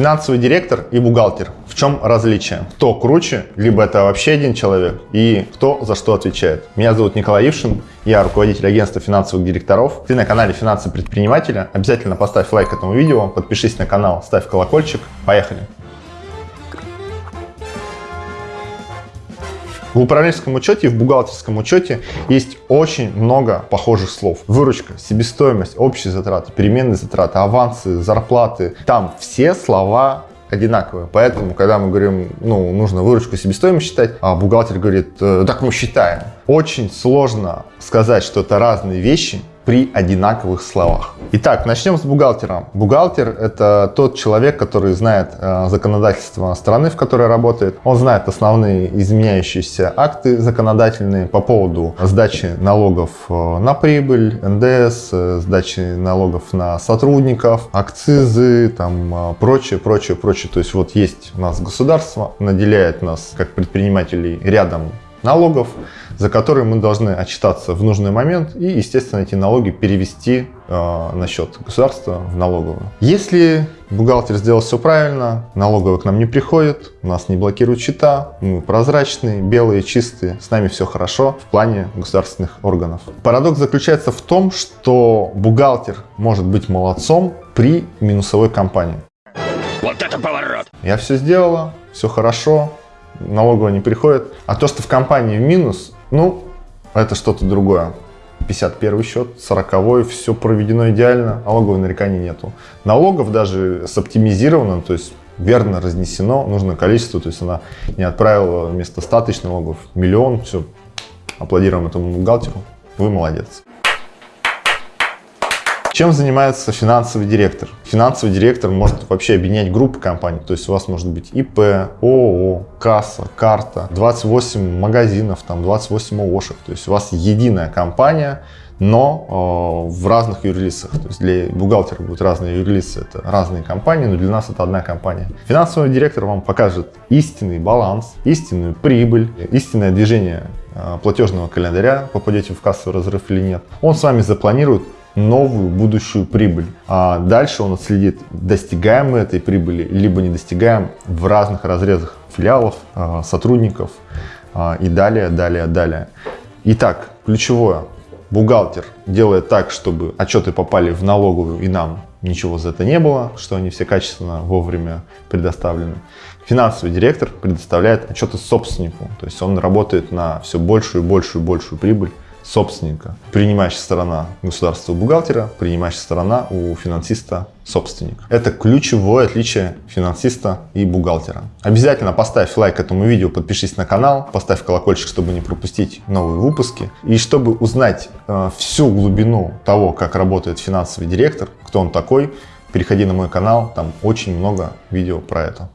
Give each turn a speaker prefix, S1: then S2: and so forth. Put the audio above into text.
S1: Финансовый директор и бухгалтер. В чем различие? Кто круче, либо это вообще один человек, и кто за что отвечает. Меня зовут Николай Ившин, я руководитель агентства финансовых директоров. Ты на канале Финансы предпринимателя. Обязательно поставь лайк этому видео, подпишись на канал, ставь колокольчик. Поехали! В управленческом учете и в бухгалтерском учете есть очень много похожих слов. Выручка, себестоимость, общие затраты, переменные затраты, авансы, зарплаты. Там все слова одинаковые. Поэтому, когда мы говорим, ну, нужно выручку себестоимость считать, а бухгалтер говорит, «Э, так мы считаем. Очень сложно сказать, что это разные вещи, при одинаковых словах. Итак, начнем с бухгалтера. Бухгалтер – это тот человек, который знает э, законодательство страны, в которой работает. Он знает основные изменяющиеся акты законодательные по поводу сдачи налогов э, на прибыль, НДС, э, сдачи налогов на сотрудников, акцизы, там прочее, прочее, прочее. То есть вот есть у нас государство, наделяет нас как предпринимателей рядом налогов, за которые мы должны отчитаться в нужный момент и, естественно, эти налоги перевести э, на счет государства в налоговую. Если бухгалтер сделал все правильно, налоговая к нам не приходит, нас не блокируют счета, мы прозрачные, белые, чистые, с нами все хорошо в плане государственных органов. Парадокс заключается в том, что бухгалтер может быть молодцом при минусовой компании. Вот это поворот! Я все сделала, все хорошо, налоговая не приходит. А то, что в компании в минус, ну, это что-то другое. 51 счет, 40 все проведено идеально, налоговой нареканий нету. Налогов даже с оптимизированным, то есть верно разнесено нужное количество, то есть она не отправила вместо 100 тысяч налогов миллион, все, аплодируем этому бухгалтеру, вы молодец. Чем занимается финансовый директор? Финансовый директор может вообще объединять группы компаний. То есть у вас может быть ИП, ООО, касса, карта, 28 магазинов, там 28 ООшек. То есть у вас единая компания, но э, в разных юрлицах. То есть для бухгалтера будут разные юрлицы, это разные компании, но для нас это одна компания. Финансовый директор вам покажет истинный баланс, истинную прибыль, истинное движение э, платежного календаря, попадете в кассовый разрыв или нет. Он с вами запланирует новую будущую прибыль. А дальше он отследит, достигаем мы этой прибыли, либо не достигаем в разных разрезах филиалов, а, сотрудников а, и далее, далее, далее. Итак, ключевое. Бухгалтер делает так, чтобы отчеты попали в налоговую и нам ничего за это не было, что они все качественно вовремя предоставлены. Финансовый директор предоставляет отчеты собственнику, то есть он работает на все большую и большую и большую прибыль собственника. Принимающая сторона государства бухгалтера, принимающая сторона у финансиста собственник. Это ключевое отличие финансиста и бухгалтера. Обязательно поставь лайк этому видео, подпишись на канал, поставь колокольчик, чтобы не пропустить новые выпуски. И чтобы узнать э, всю глубину того, как работает финансовый директор, кто он такой, переходи на мой канал, там очень много видео про это.